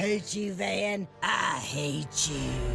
hate you, Van. I hate you.